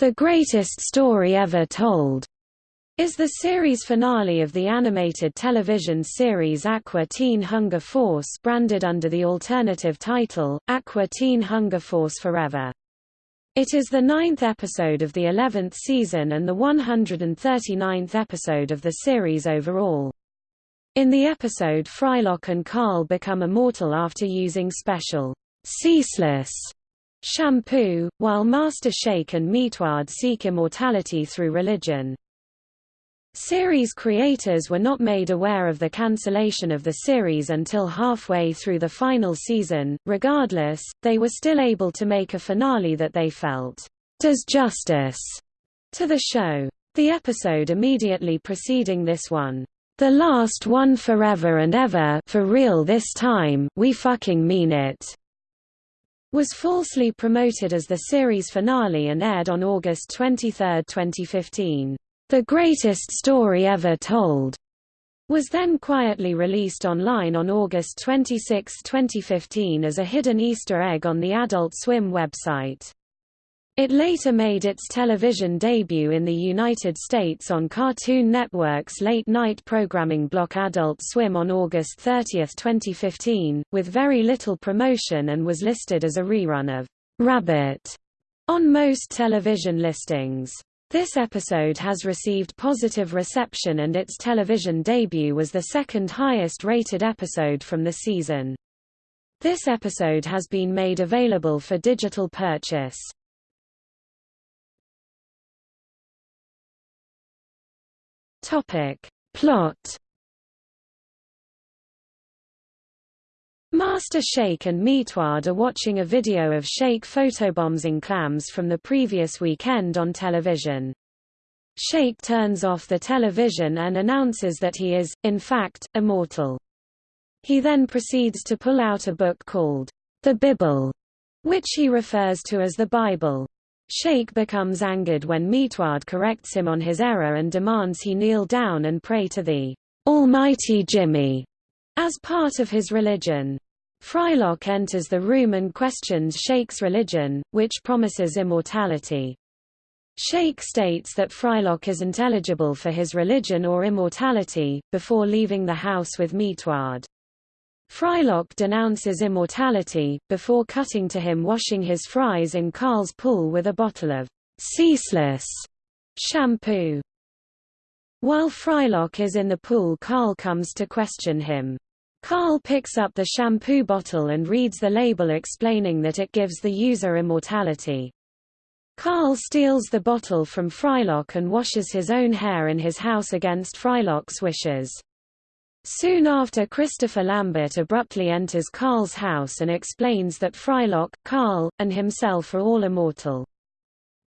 The Greatest Story Ever Told is the series finale of the animated television series Aqua Teen Hunger Force branded under the alternative title, Aqua Teen Hunger Force Forever. It is the ninth episode of the 11th season and the 139th episode of the series overall. In the episode Frylock and Carl become immortal after using special, ceaseless shampoo, while Master Shake and Meatwad seek immortality through religion. Series creators were not made aware of the cancellation of the series until halfway through the final season. Regardless, they were still able to make a finale that they felt does justice to the show. The episode immediately preceding this one, The Last One Forever and Ever for real this time, we fucking mean it, was falsely promoted as the series finale and aired on August 23, 2015. The Greatest Story Ever Told was then quietly released online on August 26, 2015 as a hidden Easter egg on the Adult Swim website. It later made its television debut in the United States on Cartoon Network's late-night programming block Adult Swim on August 30, 2015, with very little promotion and was listed as a rerun of Rabbot on most television listings. This episode has received positive reception and its television debut was the second highest rated episode from the season. This episode has been made available for digital purchase. Topic. Plot Master Shake and Meatwad are watching a video of Shake photobombing clams from the previous weekend on television. Shake turns off the television and announces that he is, in fact, immortal. He then proceeds to pull out a book called the Bible, which he refers to as the Bible. Shake becomes angered when Meatwad corrects him on his error and demands he kneel down and pray to the Almighty Jimmy as part of his religion. Frylock enters the room and questions Shake's religion, which promises immortality. Shake states that Frylock isn't eligible for his religion or immortality, before leaving the house with Meatwad. Frylock denounces immortality, before cutting to him washing his fries in Carl's pool with a bottle of ceaseless shampoo. While Frylock is in the pool Carl comes to question him. Carl picks up the shampoo bottle and reads the label explaining that it gives the user immortality. Carl steals the bottle from Frylock and washes his own hair in his house against Frylock's wishes. Soon after Christopher Lambert abruptly enters Carl's house and explains that Frylock, Carl, and himself are all immortal.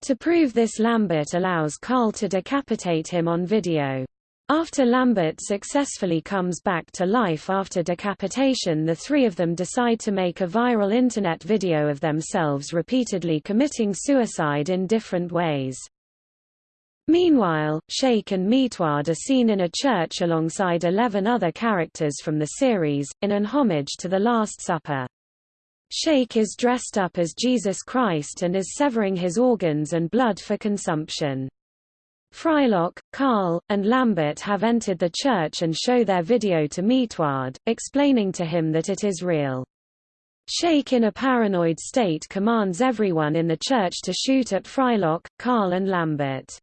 To prove this Lambert allows Carl to decapitate him on video. After Lambert successfully comes back to life after decapitation the three of them decide to make a viral internet video of themselves repeatedly committing suicide in different ways. Meanwhile, Shake and Meatwad are seen in a church alongside eleven other characters from the series, in an homage to the Last Supper. Shake is dressed up as Jesus Christ and is severing his organs and blood for consumption. Frylock, Carl, and Lambert have entered the church and show their video to Meatwad, explaining to him that it is real. Shake in a paranoid state commands everyone in the church to shoot at Frylock, Carl and Lambert.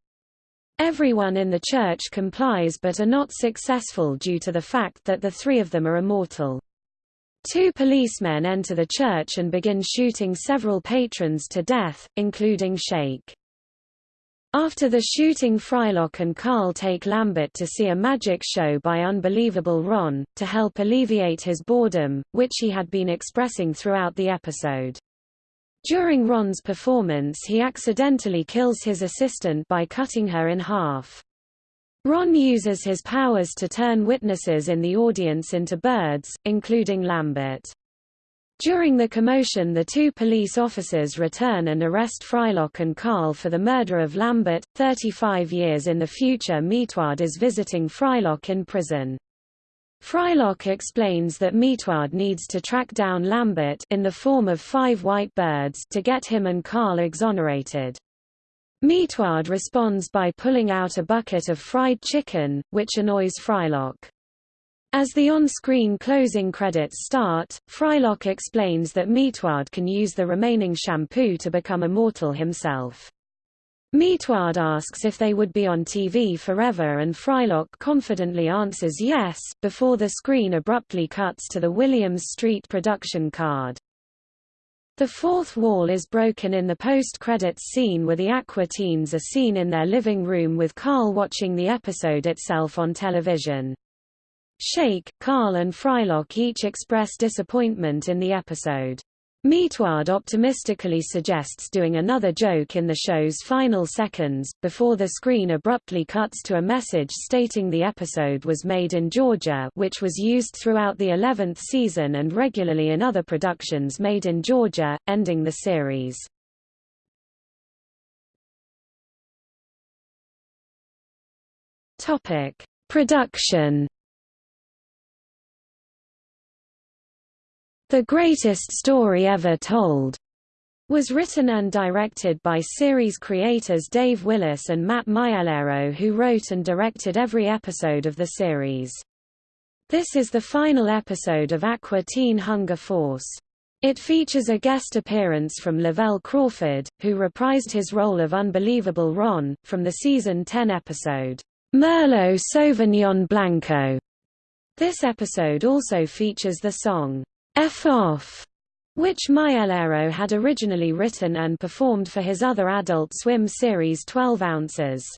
Everyone in the church complies but are not successful due to the fact that the three of them are immortal. Two policemen enter the church and begin shooting several patrons to death, including Shake. After the shooting Frylock and Carl take Lambert to see a magic show by Unbelievable Ron, to help alleviate his boredom, which he had been expressing throughout the episode. During Ron's performance he accidentally kills his assistant by cutting her in half. Ron uses his powers to turn witnesses in the audience into birds, including Lambert. During the commotion the two police officers return and arrest Frylock and Carl for the murder of Lambert. 35 years in the future Meatwad is visiting Frylock in prison. Frylock explains that Meatwad needs to track down Lambert in the form of five white birds to get him and Carl exonerated. Meatwad responds by pulling out a bucket of fried chicken, which annoys Frylock. As the on-screen closing credits start, Frylock explains that Meatwad can use the remaining shampoo to become immortal himself. Meatwad asks if they would be on TV forever and Frylock confidently answers yes, before the screen abruptly cuts to the Williams Street production card. The fourth wall is broken in the post-credits scene where the Aqua teens are seen in their living room with Carl watching the episode itself on television. Shake, Carl and Frylock each express disappointment in the episode. Meatwad optimistically suggests doing another joke in the show's final seconds, before the screen abruptly cuts to a message stating the episode was made in Georgia which was used throughout the 11th season and regularly in other productions made in Georgia, ending the series. Production The Greatest Story Ever Told was written and directed by series creators Dave Willis and Matt Maiellaro who wrote and directed every episode of the series. This is the final episode of Aqua Teen Hunger Force. It features a guest appearance from Lavelle Crawford, who reprised his role of Unbelievable Ron, from the season 10 episode, Merlo Sauvignon Blanco. This episode also features the song, F off, which Maiellaro had originally written and performed for his other Adult Swim series 12 Ounces.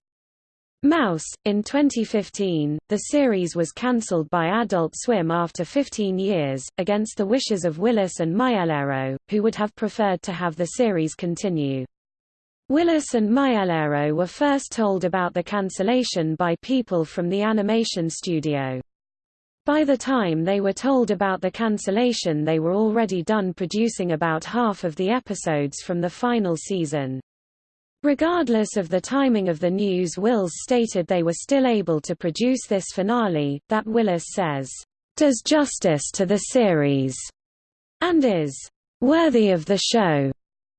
Mouse. In 2015, the series was cancelled by Adult Swim after 15 years, against the wishes of Willis and Maiellaro, who would have preferred to have the series continue. Willis and Maiellaro were first told about the cancellation by people from the animation studio. By the time they were told about the cancellation they were already done producing about half of the episodes from the final season. Regardless of the timing of the news Wills stated they were still able to produce this finale, that Willis says, "...does justice to the series," and is "...worthy of the show."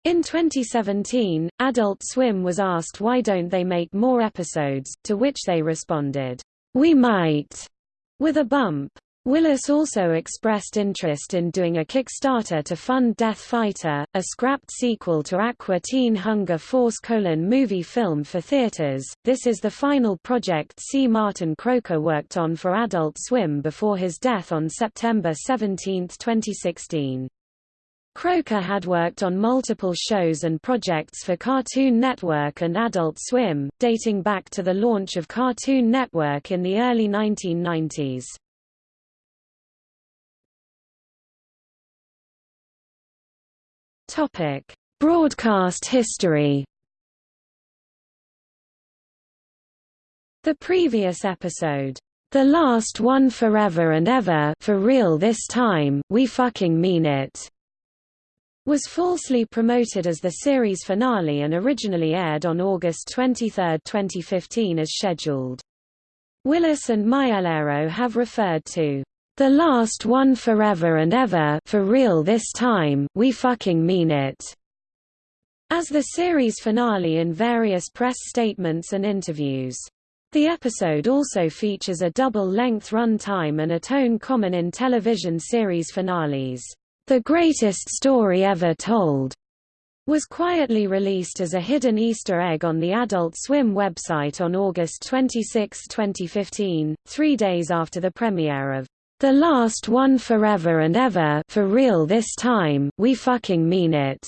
In 2017, Adult Swim was asked why don't they make more episodes, to which they responded, "We might." With a bump. Willis also expressed interest in doing a Kickstarter to fund Death Fighter, a scrapped sequel to Aqua Teen Hunger Force colon movie film for theaters. This is the final project C. Martin Croker worked on for Adult Swim before his death on September 17, 2016. Croker had worked on multiple shows and projects for Cartoon Network and Adult Swim, dating back to the launch of Cartoon Network in the early 1990s. Topic: Broadcast history. The previous episode, "The Last One Forever and Ever, for real this time, we fucking mean it." Was falsely promoted as the series finale and originally aired on August 23, 2015 as scheduled. Willis and Maiellaro have referred to the last one forever and ever for real this time, we fucking mean it, as the series finale in various press statements and interviews. The episode also features a double-length run time and a tone common in television series finales. The Greatest Story Ever Told was quietly released as a hidden Easter egg on the Adult Swim website on August 26, 2015, three days after the premiere of The Last One Forever and Ever for real this time, we fucking mean it.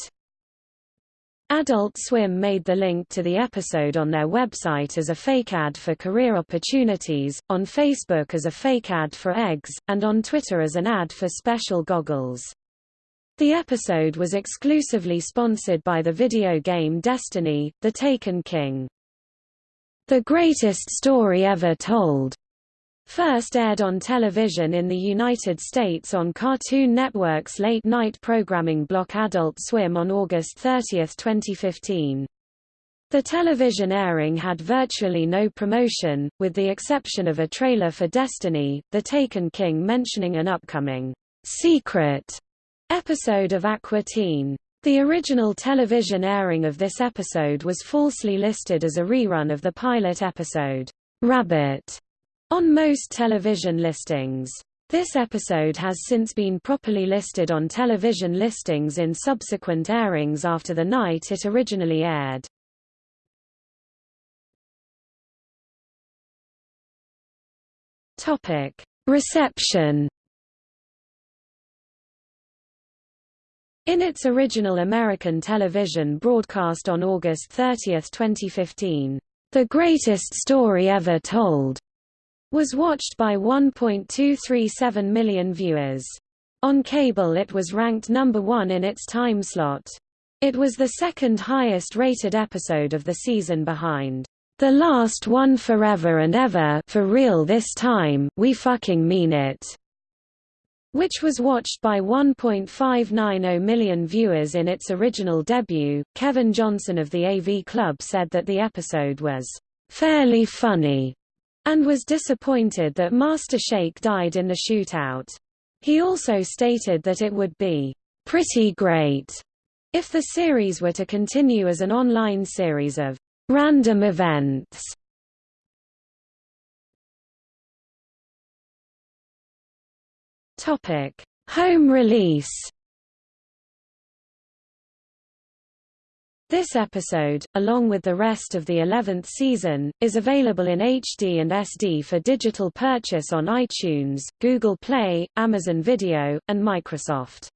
Adult Swim made the link to the episode on their website as a fake ad for career opportunities, on Facebook as a fake ad for eggs, and on Twitter as an ad for special goggles. The episode was exclusively sponsored by the video game Destiny, The Taken King. The Greatest Story Ever Told first aired on television in the United States on Cartoon Network's late-night programming block Adult Swim on August 30, 2015. The television airing had virtually no promotion, with the exception of a trailer for Destiny, The Taken King mentioning an upcoming secret episode of Aqua Teen. The original television airing of this episode was falsely listed as a rerun of the pilot episode, Rabbot, on most television listings. This episode has since been properly listed on television listings in subsequent airings after the night it originally aired. Reception In its original American television broadcast on August 30, 2015, The Greatest Story Ever Told was watched by 1.237 million viewers. On cable it was ranked number one in its time slot. It was the second highest rated episode of the season behind The Last One Forever and Ever for real this time, we fucking mean it which was watched by 1.590 million viewers in its original debut. Kevin Johnson of the AV Club said that the episode was fairly funny and was disappointed that Master Shake died in the shootout. He also stated that it would be pretty great if the series were to continue as an online series of random events Topic: Home release. This episode, along with the rest of the 11th season, is available in HD and SD for digital purchase on iTunes, Google Play, Amazon Video, and Microsoft.